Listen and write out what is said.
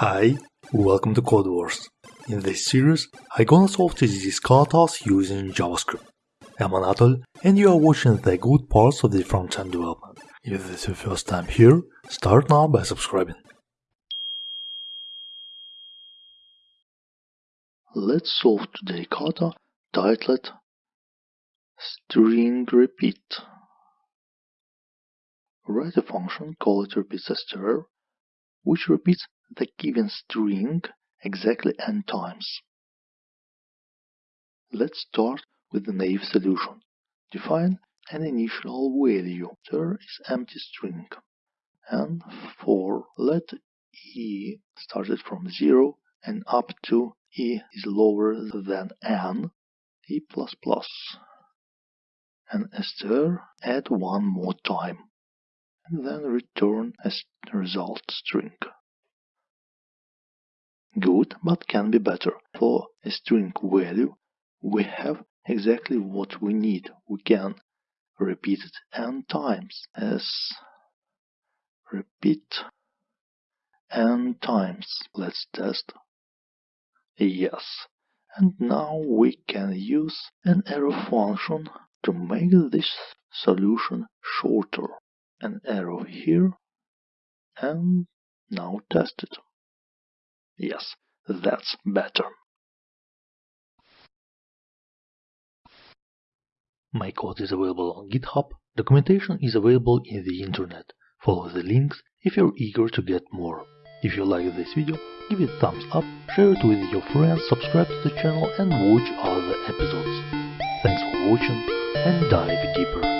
Hi, welcome to Codewars. In this series, I'm gonna solve these katas using JavaScript. I'm Anatol, and you are watching the good parts of the front-end development. If this is your first time here, start now by subscribing. Let's solve today kata titled string repeat. Write a function call it which repeats the given string exactly n times. Let's start with the naive solution. Define an initial value. There is empty string. And for let e started from 0 and up to e is lower than n, e++. And str add one more time. And then return a result string good but can be better. For a string value, we have exactly what we need. We can repeat it n times as repeat n times. Let's test. Yes. And now we can use an arrow function to make this solution shorter. An arrow here and now test it. Yes, that's better. My code is available on GitHub. Documentation is available in the internet. Follow the links if you're eager to get more. If you like this video, give it a thumbs up, share it with your friends, subscribe to the channel and watch other episodes. Thanks for watching and dive deeper.